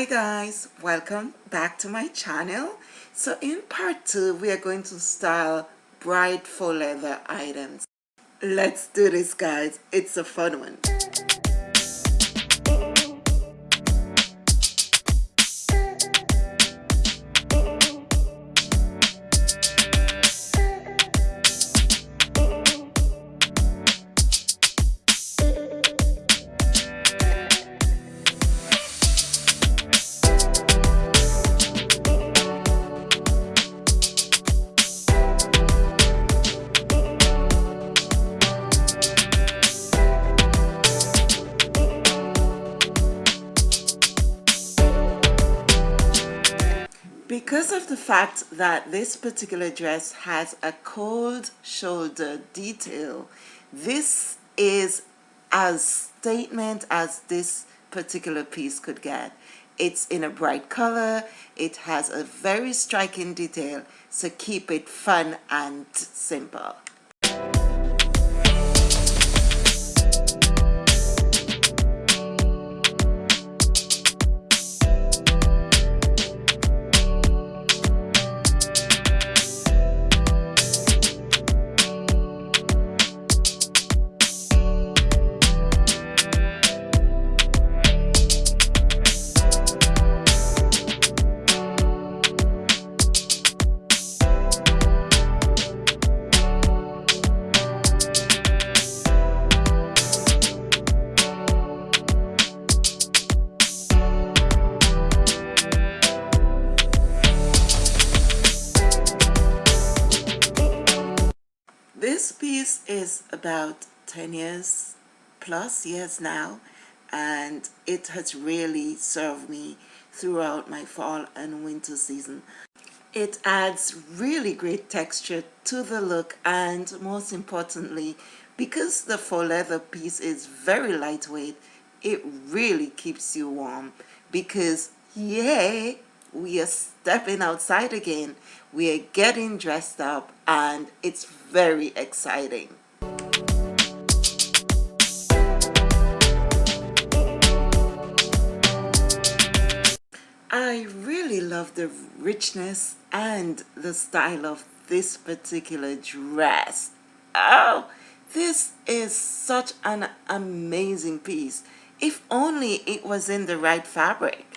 hi guys. Welcome back to my channel. So in part two we are going to style bright faux leather items. Let's do this guys. It's a fun one because of the fact that this particular dress has a cold shoulder detail this is as statement as this particular piece could get. It's in a bright color. It has a very striking detail. So keep it fun and simple This piece is about 10 years plus years now and it has really served me throughout my fall and winter season. It adds really great texture to the look and most importantly because the faux leather piece is very lightweight it really keeps you warm because yay we are stepping outside again. We are getting dressed up and it's very exciting. I really love the richness and the style of this particular dress. Oh this is such an amazing piece. If only it was in the right fabric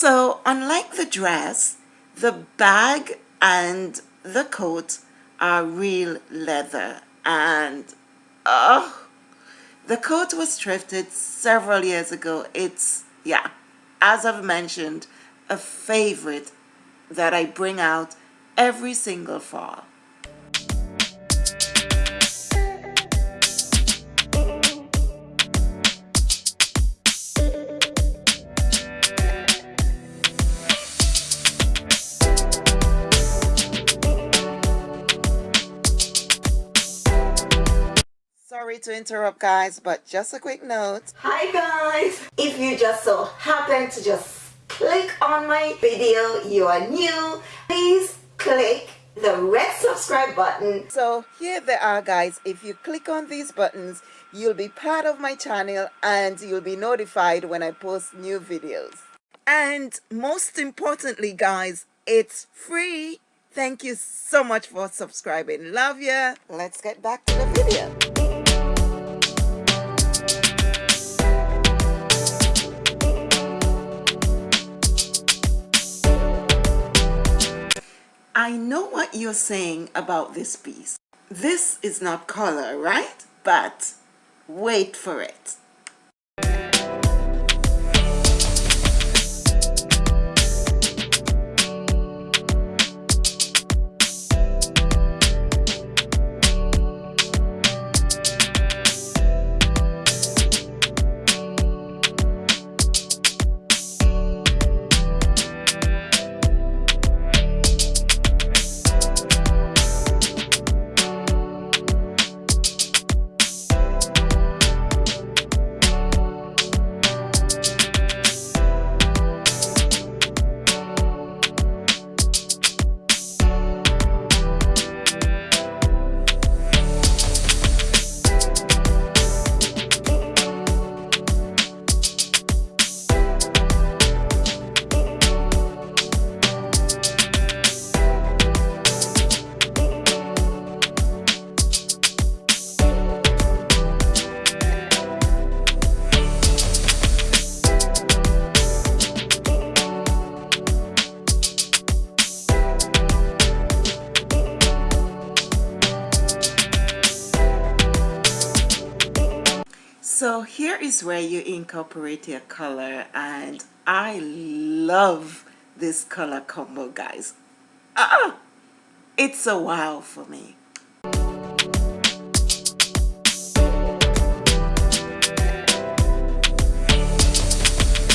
So unlike the dress, the bag and the coat are real leather and oh, the coat was thrifted several years ago. It's, yeah, as I've mentioned, a favorite that I bring out every single fall. Sorry to interrupt guys but just a quick note hi guys if you just so happen to just click on my video you are new please click the red subscribe button so here they are guys if you click on these buttons you'll be part of my channel and you'll be notified when I post new videos and most importantly guys it's free Thank you so much for subscribing. Love ya. Let's get back to the video. I know what you're saying about this piece. This is not color, right? But wait for it. So here is where you incorporate your color and I love this color combo guys. Ah, it's a wow for me.